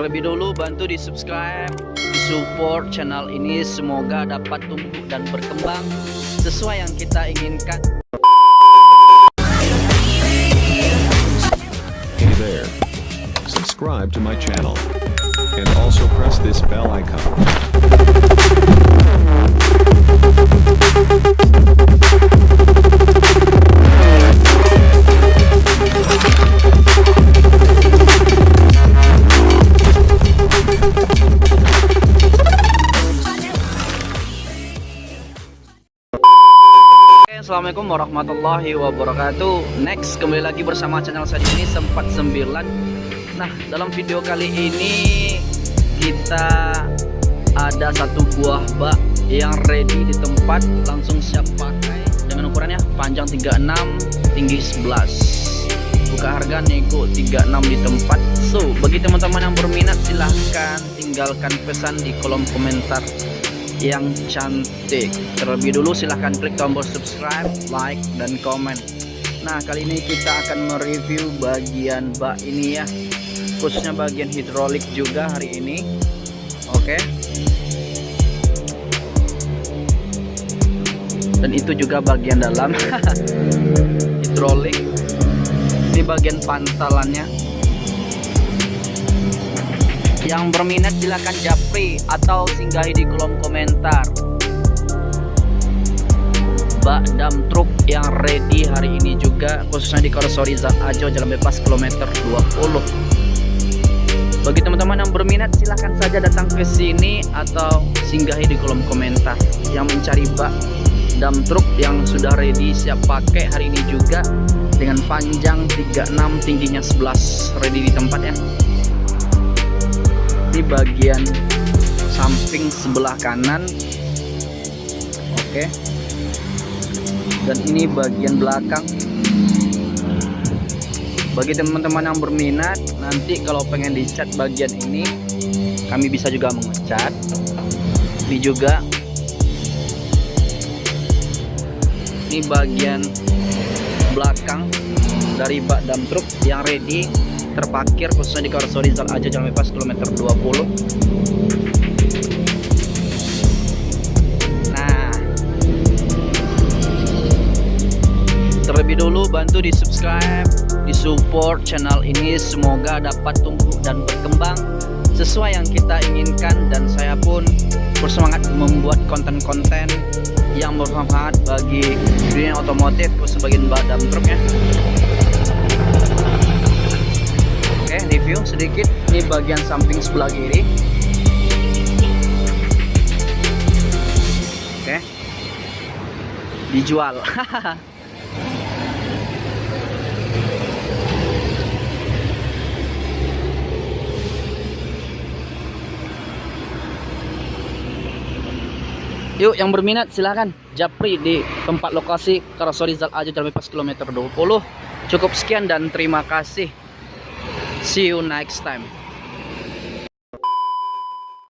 Terlebih dulu bantu di subscribe, di support channel ini semoga dapat tumbuh dan berkembang sesuai yang kita inginkan. Hey there. Subscribe to my channel. And also press this bell icon. Assalamualaikum warahmatullahi wabarakatuh. Next, kembali lagi bersama channel saya ini Sempat 9 Nah, dalam video kali ini Kita ada satu buah bak Yang ready di tempat. Langsung siap pakai. Dengan ukurannya panjang 36 Tinggi 11 Buka harga nego 36 di tempat. So, bagi teman-teman yang berminat Silahkan tinggalkan pesan di kolom komentar yang cantik. Terlebih dulu silahkan klik tombol subscribe like dan komen. Nah kali ini kita akan mereview bagian bak ini ya. Khususnya bagian hidrolik juga hari ini. Oke. Dan itu juga bagian dalam. Hidrolik. Ini bagian pantalannya yang berminat silahkan japri atau singgahi di kolom komentar. Bak dam truk yang ready hari ini juga khususnya di Korosori Zat Ajo Jalan Bebas kilometer 20 bagi teman-teman yang berminat silahkan saja datang ke sini atau singgahi di kolom komentar. Yang mencari bak dam truk yang sudah ready siap pakai hari ini juga dengan panjang 36 tingginya 11 ready di tempat ya ini bagian samping sebelah kanan. Oke. Dan ini bagian belakang. Bagi teman-teman yang berminat nanti kalau pengen dicat bagian ini kami bisa juga mengecat. Ini juga. Ini bagian belakang dari bak dam truk yang ready terparkir khususnya di Karosori Zal Aja Jalan Bebas kilometer 20 nah. Terlebih dulu bantu di subscribe di support channel ini. Semoga dapat tumbuh dan berkembang sesuai yang kita inginkan. Dan saya pun bersemangat membuat konten-konten yang bermanfaat bagi dunia otomotif khusus bagian badan truknya Oke, review sedikit. Ini bagian samping sebelah kiri. Oke. Dijual. Yuk yang berminat silahkan japri di tempat lokasi Karosori Zal Aja Jalan Bebas kilometer 20 Cukup sekian dan terima kasih See you next time.